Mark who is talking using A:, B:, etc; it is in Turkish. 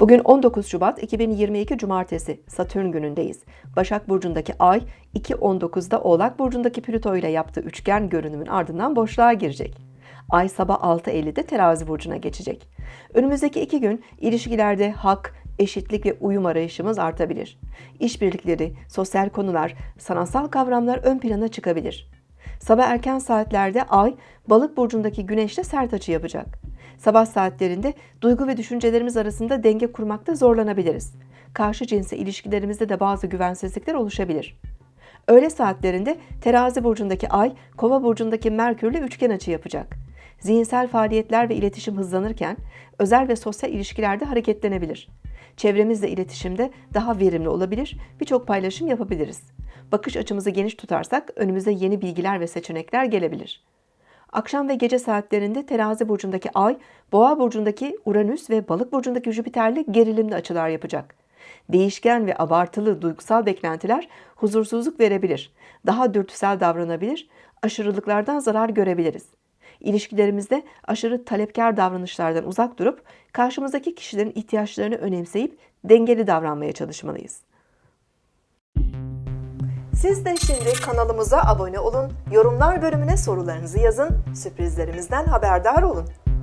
A: Bugün 19 Şubat 2022 Cumartesi Satürn günündeyiz. Başak Burcu'ndaki Ay 2.19'da Oğlak Burcu'ndaki Plüto ile yaptığı üçgen görünümün ardından boşluğa girecek. Ay sabah 6.50'de Terazi Burcu'na geçecek. Önümüzdeki iki gün ilişkilerde hak, eşitlik ve uyum arayışımız artabilir. İşbirlikleri, sosyal konular, sanatsal kavramlar ön plana çıkabilir. Sabah erken saatlerde Ay, Balık burcundaki Güneş'le sert açı yapacak. Sabah saatlerinde duygu ve düşüncelerimiz arasında denge kurmakta zorlanabiliriz. Karşı cinsle ilişkilerimizde de bazı güvensizlikler oluşabilir. Öğle saatlerinde Terazi burcundaki Ay, Kova burcundaki Merkürle üçgen açı yapacak. Zihinsel faaliyetler ve iletişim hızlanırken özel ve sosyal ilişkilerde hareketlenebilir. Çevremizle iletişimde daha verimli olabilir, birçok paylaşım yapabiliriz. Bakış açımızı geniş tutarsak önümüze yeni bilgiler ve seçenekler gelebilir. Akşam ve gece saatlerinde Terazi burcundaki Ay, Boğa burcundaki Uranüs ve Balık burcundaki Jüpiter'le gerilimli açılar yapacak. Değişken ve abartılı duygusal beklentiler huzursuzluk verebilir. Daha dürtüsel davranabilir, aşırılıklardan zarar görebiliriz. İlişkilerimizde aşırı talepkar davranışlardan uzak durup karşımızdaki kişilerin ihtiyaçlarını önemseyip dengeli davranmaya çalışmalıyız. Siz de şimdi kanalımıza abone olun, yorumlar bölümüne sorularınızı yazın, sürprizlerimizden haberdar olun.